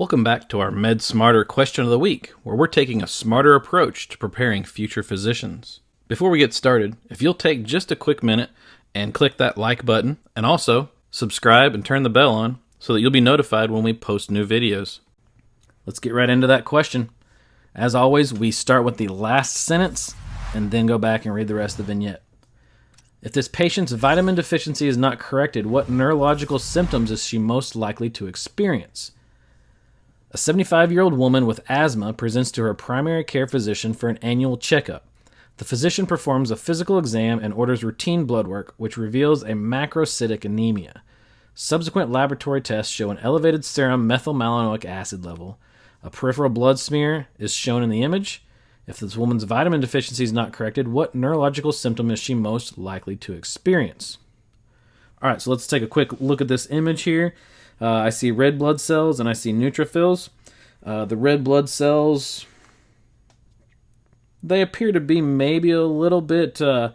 Welcome back to our Med Smarter question of the week, where we're taking a smarter approach to preparing future physicians. Before we get started, if you'll take just a quick minute and click that like button, and also subscribe and turn the bell on so that you'll be notified when we post new videos. Let's get right into that question. As always, we start with the last sentence and then go back and read the rest of the vignette. If this patient's vitamin deficiency is not corrected, what neurological symptoms is she most likely to experience? A 75 year old woman with asthma presents to her primary care physician for an annual checkup. The physician performs a physical exam and orders routine blood work, which reveals a macrocytic anemia. Subsequent laboratory tests show an elevated serum methylmalonic acid level. A peripheral blood smear is shown in the image. If this woman's vitamin deficiency is not corrected, what neurological symptom is she most likely to experience? All right, so let's take a quick look at this image here. Uh, I see red blood cells and I see neutrophils. Uh, the red blood cells, they appear to be maybe a little bit uh,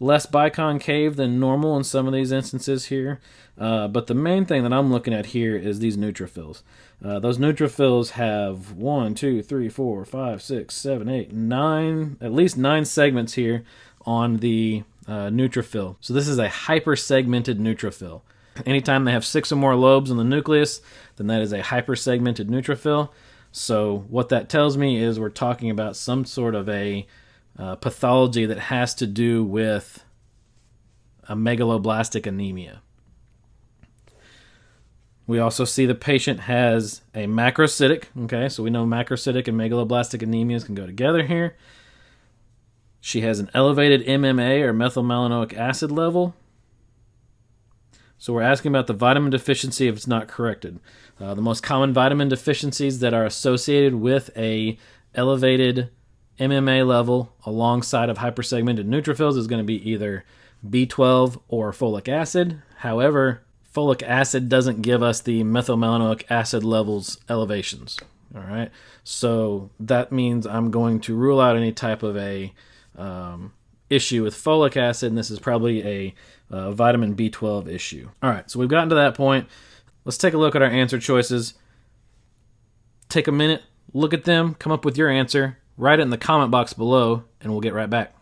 less biconcave than normal in some of these instances here. Uh, but the main thing that I'm looking at here is these neutrophils. Uh, those neutrophils have one, two, three, four, five, six, seven, eight, nine, at least nine segments here on the uh, neutrophil. So this is a hypersegmented neutrophil. Anytime they have six or more lobes in the nucleus, then that is a hypersegmented neutrophil. So what that tells me is we're talking about some sort of a uh, pathology that has to do with a megaloblastic anemia. We also see the patient has a macrocytic. Okay, so we know macrocytic and megaloblastic anemias can go together here. She has an elevated MMA or methylmalonic acid level. So we're asking about the vitamin deficiency if it's not corrected. Uh, the most common vitamin deficiencies that are associated with a elevated MMA level alongside of hypersegmented neutrophils is going to be either B12 or folic acid. However, folic acid doesn't give us the methylmalonic acid levels elevations. All right, so that means I'm going to rule out any type of a um, issue with folic acid, and this is probably a uh, vitamin B12 issue. All right, so we've gotten to that point. Let's take a look at our answer choices. Take a minute, look at them, come up with your answer, write it in the comment box below, and we'll get right back.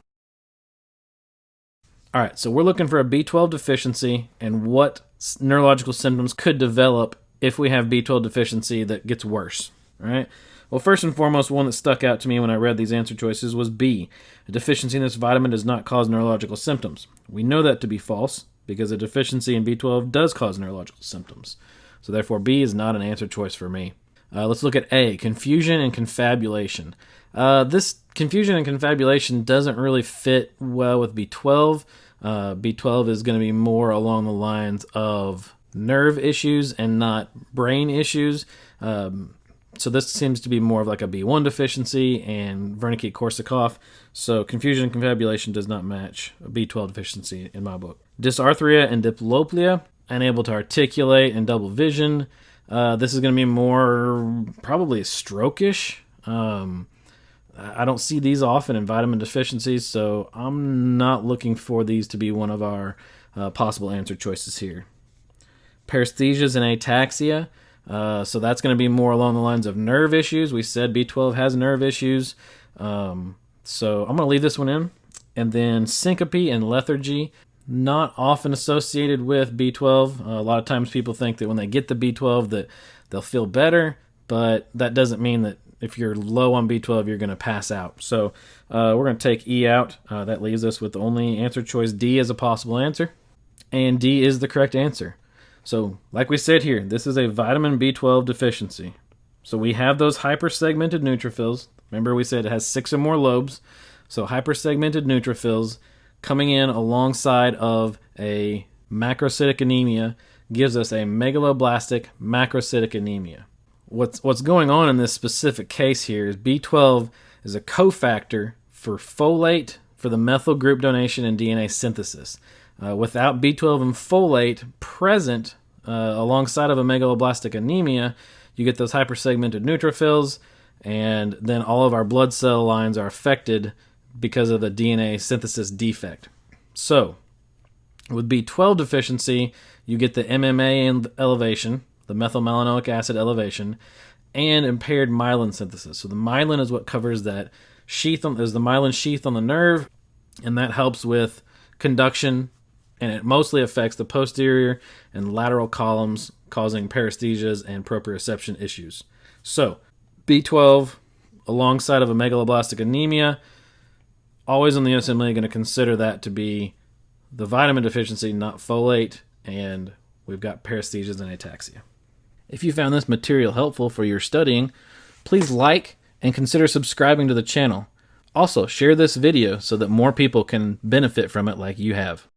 All right, so we're looking for a B12 deficiency and what neurological symptoms could develop if we have B12 deficiency that gets worse. All right. Well, first and foremost, one that stuck out to me when I read these answer choices was B. A deficiency in this vitamin does not cause neurological symptoms. We know that to be false because a deficiency in B12 does cause neurological symptoms. So, therefore, B is not an answer choice for me. Uh, let's look at A confusion and confabulation. Uh, this confusion and confabulation doesn't really fit well with B12. Uh, B12 is going to be more along the lines of nerve issues and not brain issues. Um, so this seems to be more of like a B1 deficiency and Wernicke-Korsakoff. So confusion and confabulation does not match a B12 deficiency in my book. Dysarthria and diplopia, unable to articulate and double vision. Uh, this is going to be more probably stroke-ish. Um, I don't see these often in vitamin deficiencies, so I'm not looking for these to be one of our uh, possible answer choices here. Paresthesias and ataxia. Uh, so that's going to be more along the lines of nerve issues. We said B12 has nerve issues. Um, so I'm going to leave this one in. And then syncope and lethargy, not often associated with B12. Uh, a lot of times people think that when they get the B12 that they'll feel better, but that doesn't mean that if you're low on B12, you're going to pass out. So uh, we're going to take E out. Uh, that leaves us with only answer choice D as a possible answer. And D is the correct answer. So, like we said here, this is a vitamin B12 deficiency. So we have those hypersegmented neutrophils. Remember, we said it has six or more lobes. So hypersegmented neutrophils coming in alongside of a macrocytic anemia gives us a megaloblastic macrocytic anemia. What's what's going on in this specific case here is B12 is a cofactor for folate for the methyl group donation and DNA synthesis. Uh, without B12 and folate present uh, alongside of a megaloblastic anemia, you get those hypersegmented neutrophils, and then all of our blood cell lines are affected because of the DNA synthesis defect. So, with B12 deficiency, you get the MMA elevation, the methylmalonic acid elevation, and impaired myelin synthesis. So the myelin is what covers that sheath on is the myelin sheath on the nerve, and that helps with conduction, and it mostly affects the posterior and lateral columns, causing paresthesias and proprioception issues. So B12 alongside of a megaloblastic anemia, always in the USMLE going to consider that to be the vitamin deficiency, not folate, and we've got paresthesias and ataxia. If you found this material helpful for your studying, please like and consider subscribing to the channel. Also, share this video so that more people can benefit from it like you have.